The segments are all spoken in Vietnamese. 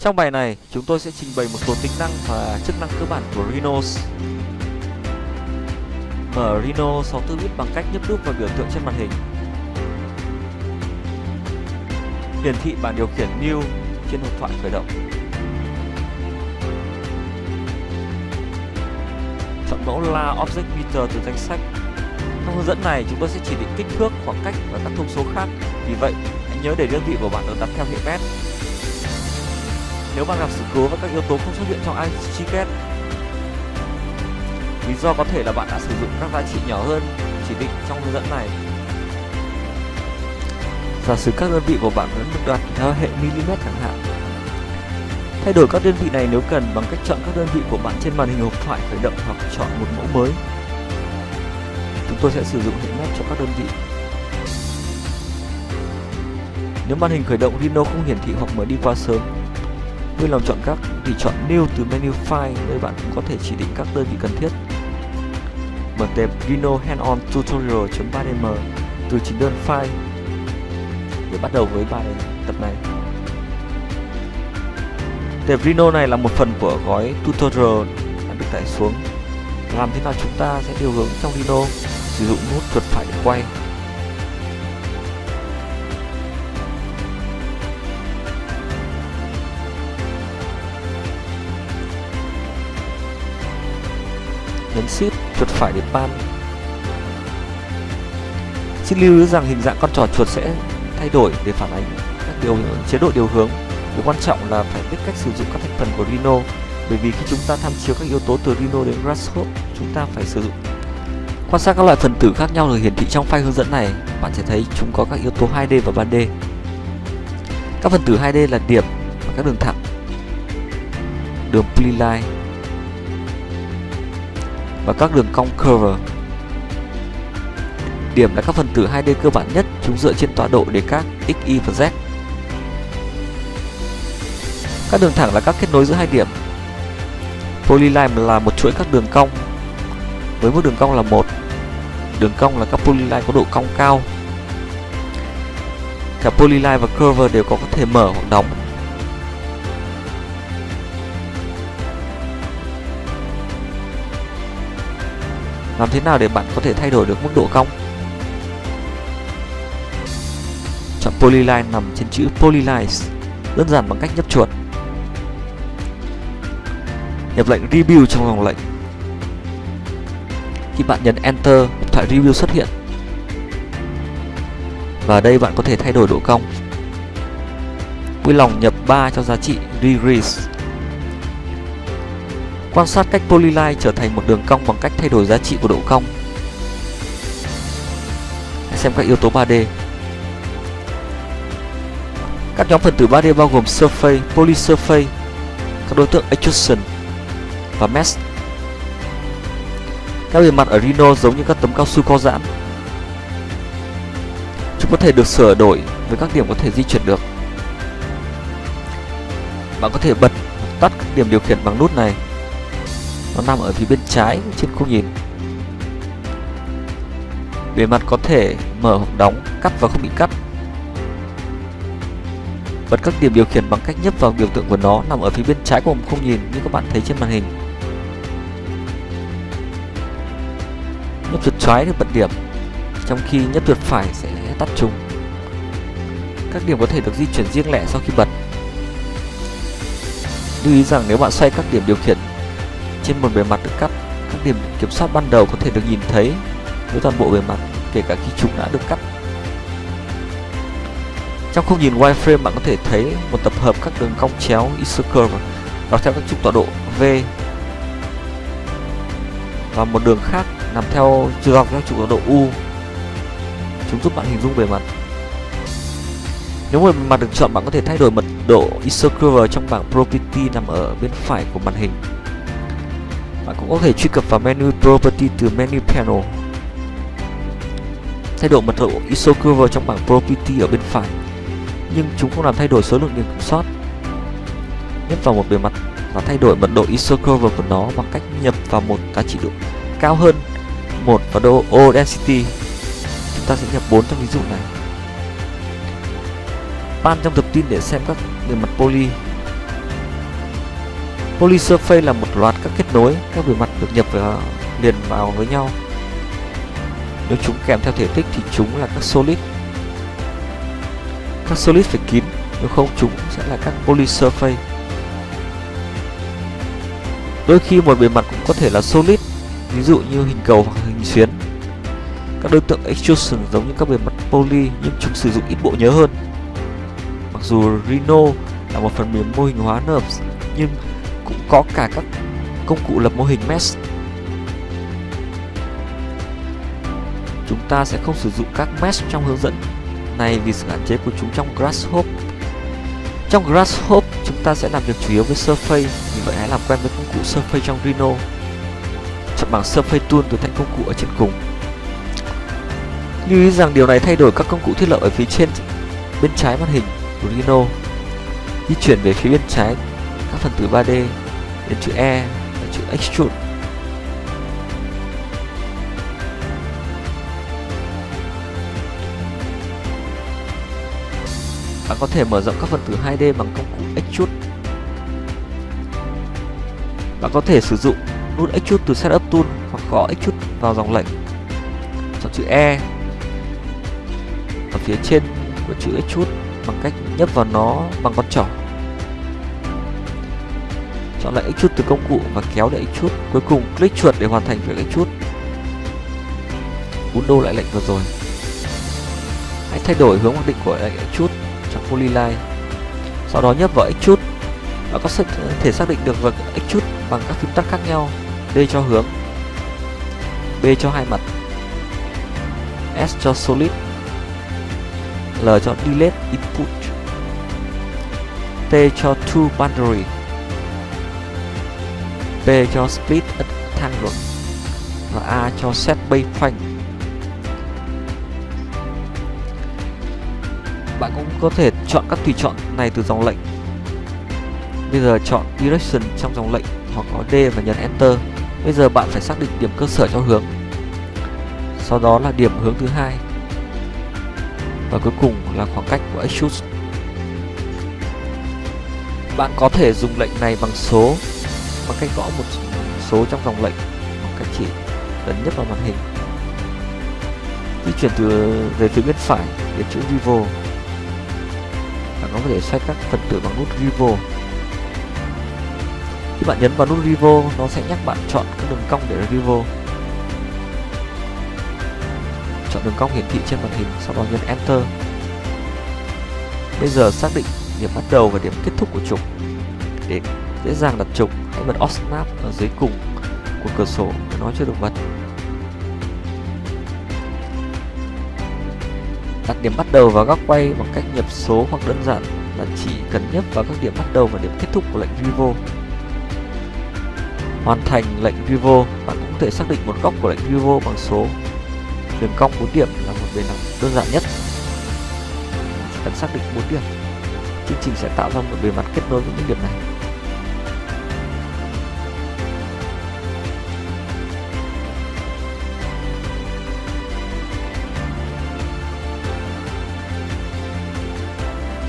Trong bài này, chúng tôi sẽ trình bày một số tính năng và chức năng cơ bản của Rhino. Mở Rhino 64 bit bằng cách nhấp đúp vào biểu tượng trên màn hình. Hiển thị bảng điều khiển New trên hộp thoại khởi động. Chọn mẫu La Object Meter từ danh sách. Trong hướng dẫn này, chúng tôi sẽ chỉ định kích thước, khoảng cách và các thông số khác. Vì vậy, hãy nhớ để đơn vị của bạn được đặt theo hệ mét nếu bạn gặp sự cố và các yếu tố không xuất hiện trong ICGCAT Lý do có thể là bạn đã sử dụng các giá trị nhỏ hơn, chỉ định trong hướng dẫn này. Giả sử các đơn vị của bạn vẫn được đặt theo hệ mm chẳng hạn. Thay đổi các đơn vị này nếu cần bằng cách chọn các đơn vị của bạn trên màn hình hộp thoại khởi động hoặc chọn một mẫu mới. Chúng tôi sẽ sử dụng hệ mét cho các đơn vị. Nếu màn hình khởi động Rhino không hiển thị hoặc mở đi quá sớm Vui lòng chọn các thì chọn New từ menu File nơi bạn cũng có thể chỉ định các đơn vị cần thiết. Mở tệp Rhino Hand-on Tutorial.3dm từ chính đơn File để bắt đầu với bài tập này. Tệp Rhino này là một phần của gói tutorial đã được tải xuống. Làm thế nào chúng ta sẽ điều hướng trong Rhino sử dụng nút chuột phải để quay nhấn shift chuột phải để pan xin lưu ý rằng hình dạng con trò chuột sẽ thay đổi để phản ánh các điều, chế độ điều hướng. Điều quan trọng là phải biết cách sử dụng các thành phần của Rhino, bởi vì khi chúng ta tham chiếu các yếu tố từ Rhino đến Grasshopper, chúng ta phải sử dụng. Quan sát các loại phần tử khác nhau được hiển thị trong file hướng dẫn này, bạn sẽ thấy chúng có các yếu tố 2D và 3D các phần tử 2D là điểm và các đường thẳng. Đường polyline và các đường cong curve. Điểm là các phần tử 2D cơ bản nhất, chúng dựa trên tọa độ để các x, y và z. Các đường thẳng là các kết nối giữa hai điểm. Polyline là một chuỗi các đường cong với mức đường cong là một. Đường cong là các polyline có độ cong cao. Cả polyline và curve đều có thể mở hoặc đóng Làm thế nào để bạn có thể thay đổi được mức độ cong? Chọn Polyline nằm trên chữ Polylines Đơn giản bằng cách nhấp chuột. Nhập lệnh Review trong vòng lệnh. Khi bạn nhấn Enter, thoại Review xuất hiện. Và ở đây bạn có thể thay đổi độ cong. Vui lòng nhập 3 cho giá trị Degrees Quan sát cách polyline trở thành một đường cong bằng cách thay đổi giá trị của độ cong. Hãy xem các yếu tố 3D. Các nhóm phần tử 3D bao gồm surface, polysurface, các đối tượng extrusion và mesh. Các bề mặt ở Rhino giống như các tấm cao su co giãn. Chúng có thể được sửa đổi với các điểm có thể di chuyển được. Bạn có thể bật tắt các điểm điều khiển bằng nút này nó nằm ở phía bên trái trên khung nhìn. Bề mặt có thể mở hoặc đóng, cắt và không bị cắt. Bật các điểm điều khiển bằng cách nhấp vào biểu tượng của nó nằm ở phía bên trái của khung nhìn như các bạn thấy trên màn hình. Nhấp chuột trái để bật điểm, trong khi nhấp chuột phải sẽ tắt chúng các điểm có thể được di chuyển riêng lẻ sau khi bật. Lưu ý rằng nếu bạn xoay các điểm điều khiển trên một bề mặt được cắt. Các điểm kiểm soát ban đầu có thể được nhìn thấy với toàn bộ bề mặt, kể cả khi chúng đã được cắt. Trong khung nhìn wireframe, bạn có thể thấy một tập hợp các đường cong chéo isocurve dọc theo các trục tọa độ V và một đường khác nằm theo dọc theo trục tọa độ U. Chúng giúp bạn hình dung bề mặt. Nếu bề mặt được chọn, bạn có thể thay đổi mật độ isocurve trong bảng property nằm ở bên phải của màn hình bạn cũng có thể truy cập vào menu Property từ menu Panel. Thay đổi mật độ ISO curve trong bảng Property ở bên phải, nhưng chúng không làm thay đổi số lượng điểm kiểm soát. Nhấp vào một bề mặt và thay đổi mật độ ISO curve của nó bằng cách nhập vào một giá trị độ cao hơn một và độ O density. Chúng ta sẽ nhập 4 trong ví dụ này. Pan trong tập tin để xem các bề mặt poly Polysurface là một loạt các kết nối, các bề mặt được nhập vào liền vào với nhau. Nếu chúng kèm theo thể tích thì chúng là các solid. Các solid phải kín, nếu không chúng sẽ là các polysurface. Đôi khi một bề mặt cũng có thể là solid, ví dụ như hình cầu hoặc hình xuyến. Các đối tượng extrusion giống như các bề mặt poly nhưng chúng sử dụng ít bộ nhớ hơn. Mặc dù Rhino là một phần mềm mô hình hóa NURBS nhưng cũng có cả các công cụ lập mô hình mesh. Chúng ta sẽ không sử dụng các mesh trong hướng dẫn này vì sự hạn chế của chúng trong Grasshopper. Trong Grasshopper, chúng ta sẽ làm việc chủ yếu với Surface, vì vậy hãy làm quen với công cụ Surface trong Rhino. Chọn bảng Surface Tool từ thanh công cụ ở trên cùng. Lưu ý rằng điều này thay đổi các công cụ thiết lập ở phía trên bên trái màn hình của Rhino. Di chuyển về phía bên trái các phần tử 3D đến chữ E và chữ Extrude. Bạn có thể mở rộng các phần tử 2D bằng công cụ Extrude. Bạn có thể sử dụng nút Extrude từ Setup Tool hoặc gõ Extrude vào dòng lệnh. Chọn chữ E ở phía trên của chữ Extrude bằng cách nhấp vào nó bằng con trỏ. Chọn lại chút từ công cụ và kéo để chút Cuối cùng click chuột để hoàn thành việc Extrude. Undo lại lệnh vừa rồi. Hãy thay đổi hướng mặc định của lệnh chút trong Polyline. Sau đó nhấp vào chút Bạn có thể xác định được việc chút bằng các phím tắt khác nhau. D cho hướng, B cho hai mặt, S cho solid, L cho delete input, T cho to boundary, P cho split rectangle và A cho set bay phanh. Bạn cũng có thể chọn các tùy chọn này từ dòng lệnh. Bây giờ chọn direction trong dòng lệnh hoặc có D và nhấn Enter. Bây giờ bạn phải xác định điểm cơ sở cho hướng. Sau đó là điểm hướng thứ hai. Và cuối cùng là khoảng cách của extrude. Bạn có thể dùng lệnh này bằng số bằng cách gõ một số trong dòng lệnh bằng cách chỉ ấn nhấp vào màn hình. Di chuyển từ, về phía bên phải, đến chữ Revolve bạn có thể xoay các phần tử bằng nút vivo. Khi bạn nhấn vào nút vivo, nó sẽ nhắc bạn chọn các đường cong để vivo. Chọn đường cong hiển thị trên màn hình, sau đó nhấn Enter. Bây giờ xác định điểm bắt đầu và điểm kết thúc của trục. Để dễ dàng đặt trục. Hãy bật Off Snap ở dưới cùng của cửa sổ để nó chưa được bật. Đặt điểm bắt đầu và góc quay bằng cách nhập số hoặc đơn giản là chỉ cần nhấp vào các điểm bắt đầu và điểm kết thúc của lệnh vivo. Hoàn thành lệnh vivo, bạn cũng có thể xác định một góc của lệnh vivo bằng số. Đường cong 4 điểm là một bề mặt đơn giản nhất. Chỉ cần xác định 4 điểm. Chương trình sẽ tạo ra một bề mặt kết nối với những điểm này.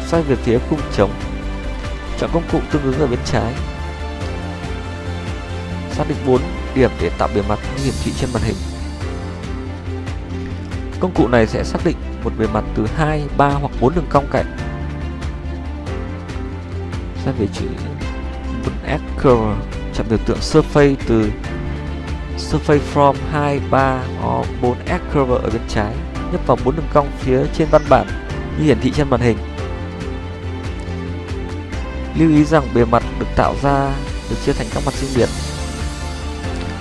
Xoay về phía khung trống. Chọn công cụ tương ứng ở bên trái. Xác định 4 điểm để tạo bề mặt hiển thị trên màn hình. Công cụ này sẽ xác định một bề mặt từ 2, 3 hoặc 4 đường cong cạnh. Xoay về chữ 4S curve chọn biểu tượng surface từ surface from 2, 3 hoặc 4S curve ở bên trái nhấp vào 4 đường cong phía trên văn bản như hiển thị trên màn hình. Lưu ý rằng bề mặt được tạo ra được chia thành các mặt riêng biệt.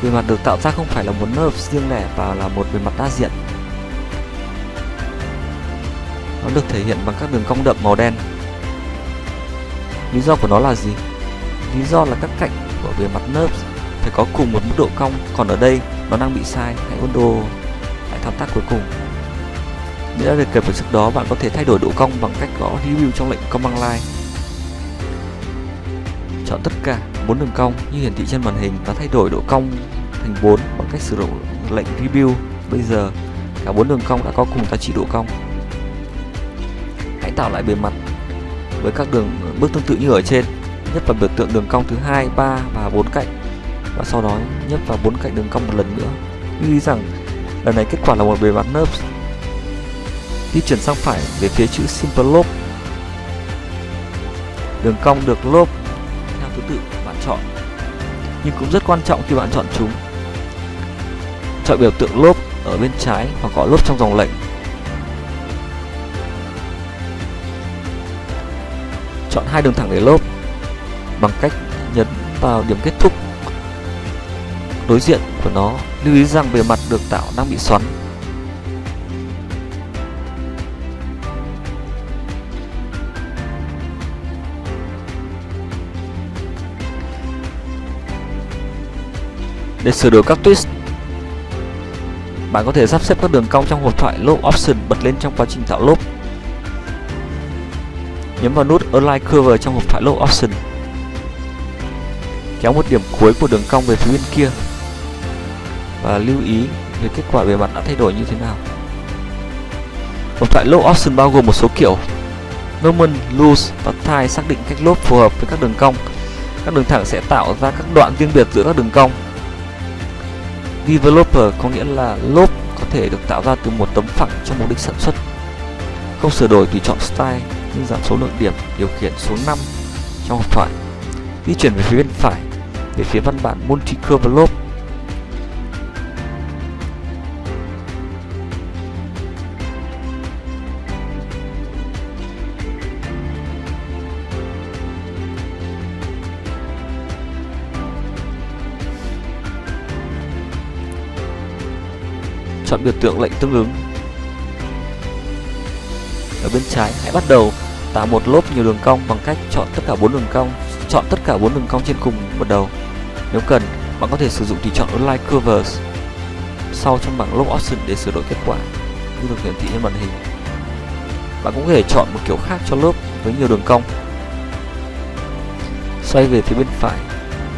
Bề mặt được tạo ra không phải là một lớp riêng lẻ và là một bề mặt đa diện. Nó được thể hiện bằng các đường cong đậm màu đen. Lý do của nó là gì? Lý do là các cạnh của bề mặt lớp phải có cùng một mức độ cong, còn ở đây nó đang bị sai. Hãy undo lại thao tác cuối cùng. nếu đã được cập ở trước đó, bạn có thể thay đổi độ cong bằng cách gõ review trong lệnh command line chọn tất cả bốn đường cong như hiển thị trên màn hình và thay đổi độ cong thành 4 bằng cách sử dụng lệnh rebuild. Bây giờ cả bốn đường cong đã có cùng giá trị độ cong. Hãy tạo lại bề mặt với các đường bước tương tự như ở trên. nhấp vào biểu tượng đường cong thứ hai, ba và bốn cạnh và sau đó nhấp vào bốn cạnh đường cong một lần nữa. Lưu ý rằng lần này kết quả là một bề mặt NURBS. Di chuyển sang phải về phía chữ Simple Loop. Đường cong được loop tự bạn chọn, nhưng cũng rất quan trọng khi bạn chọn chúng. Chọn biểu tượng lốp ở bên trái hoặc gọi lốp trong dòng lệnh. Chọn hai đường thẳng để lốp bằng cách nhấn vào điểm kết thúc. Đối diện của nó lưu ý rằng bề mặt được tạo đang bị xoắn. Để sửa đổi các twist bạn có thể sắp xếp các đường cong trong hộp thoại Loop Option bật lên trong quá trình tạo lốp nhấn vào nút Align Curve trong hộp thoại Loop Option. Kéo một điểm cuối của đường cong về phía bên kia và lưu ý về kết quả bề mặt đã thay đổi như thế nào. Hộp thoại Loop Option bao gồm một số kiểu Normal, Loose và Tie xác định cách lốp phù hợp với các đường cong. Các đường thẳng sẽ tạo ra các đoạn riêng biệt giữa các đường cong. Developer có nghĩa là lốp có thể được tạo ra từ một tấm phẳng trong mục đích sản xuất. Không sửa đổi tùy chọn style nhưng giảm số lượng điểm điều khiển số 5 trong hộp thoại. Di chuyển về phía bên phải, về phía văn bản Multi-Curve lốp. Chọn biểu tượng lệnh tương ứng. Ở bên trái, hãy bắt đầu tạo một lốp nhiều đường cong bằng cách chọn tất cả bốn đường cong, chọn tất cả bốn đường cong trên cùng bắt đầu. Nếu cần, bạn có thể sử dụng tùy chọn Align Curves sau trong bảng Loop Option để sửa đổi kết quả. Như được hiển thị trên màn hình. Bạn cũng có thể chọn một kiểu khác cho lốp với nhiều đường cong. Xoay về phía bên phải,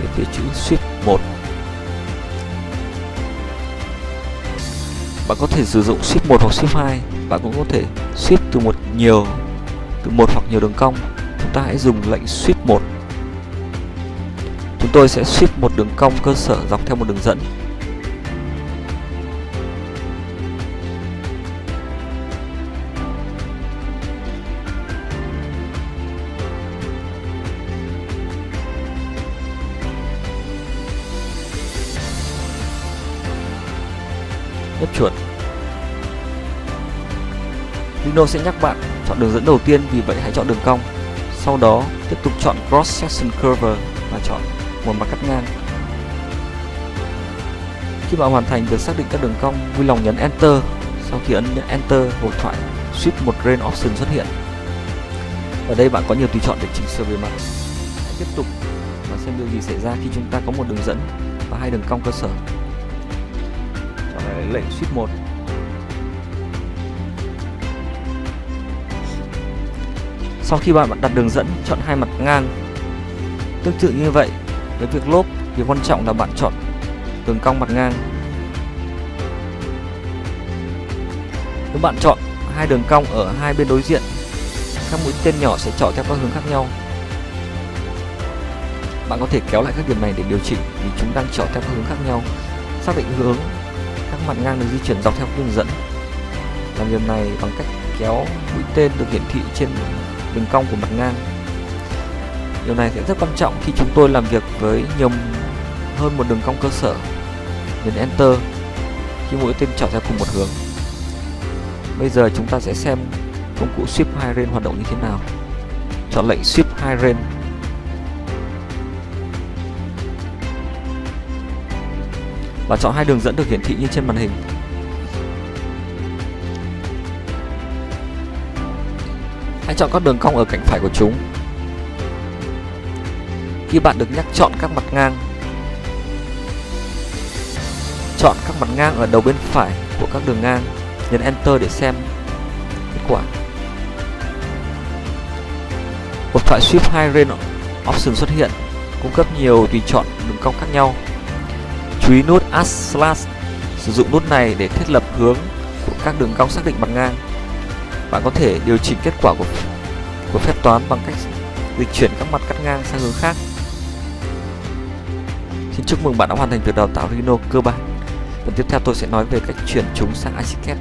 về phía chữ Shift 1 bạn có thể sử dụng ship 1 hoặc ship 2 bạn cũng có thể ship từ một nhiều, từ một hoặc nhiều đường cong. Chúng ta hãy dùng lệnh ship 1 chúng tôi sẽ ship một đường cong cơ sở dọc theo một đường dẫn. Nhấp chuột Rhino sẽ nhắc bạn chọn đường dẫn đầu tiên vì vậy hãy chọn đường cong. Sau đó tiếp tục chọn Cross Section Curve và chọn một mặt cắt ngang. Khi bạn hoàn thành việc xác định các đường cong, vui lòng nhấn Enter. Sau khi ấn Enter, hộp thoại Shift một Grain Option xuất hiện. Ở đây bạn có nhiều tùy chọn để chỉnh sửa bề mặt. Hãy tiếp tục và xem điều gì xảy ra khi chúng ta có một đường dẫn và hai đường cong cơ sở phải lệnh ship 1 Sau khi bạn đặt đường dẫn, chọn hai mặt ngang. Tương tự như vậy, với việc lốp, việc quan trọng là bạn chọn đường cong mặt ngang. Nếu bạn chọn hai đường cong ở hai bên đối diện, các mũi tên nhỏ sẽ chọn theo các hướng khác nhau. Bạn có thể kéo lại các điểm này để điều chỉnh vì chúng đang chọn theo các hướng khác nhau. Xác định hướng mặt ngang được di chuyển dọc theo đường dẫn. Làm việc này bằng cách kéo mũi tên được hiển thị trên đường cong của mặt ngang. Điều này sẽ rất quan trọng khi chúng tôi làm việc với nhiều hơn một đường cong cơ sở nhấn enter khi mũi tên chọn theo cùng một hướng. Bây giờ chúng ta sẽ xem công cụ shift High Range hoạt động như thế nào. Chọn lệnh shift High Range. Và chọn hai đường dẫn được hiển thị như trên màn hình Hãy chọn các đường cong ở cạnh phải của chúng. Khi bạn được nhắc chọn các mặt ngang, chọn các mặt ngang ở đầu bên phải của các đường ngang, nhấn Enter để xem kết quả. Một thoại Shift 2 Ren Option xuất hiện, cung cấp nhiều tùy chọn đường cong khác nhau. Chú ý nút Add Slash, sử dụng nút này để thiết lập hướng của các đường cong xác định mặt ngang bạn có thể điều chỉnh kết quả của của phép toán bằng cách dịch chuyển các mặt cắt ngang sang hướng khác. Xin chúc mừng bạn đã hoàn thành việc đào tạo Rhino cơ bản. Phần tiếp theo tôi sẽ nói về cách chuyển chúng sang ASCII.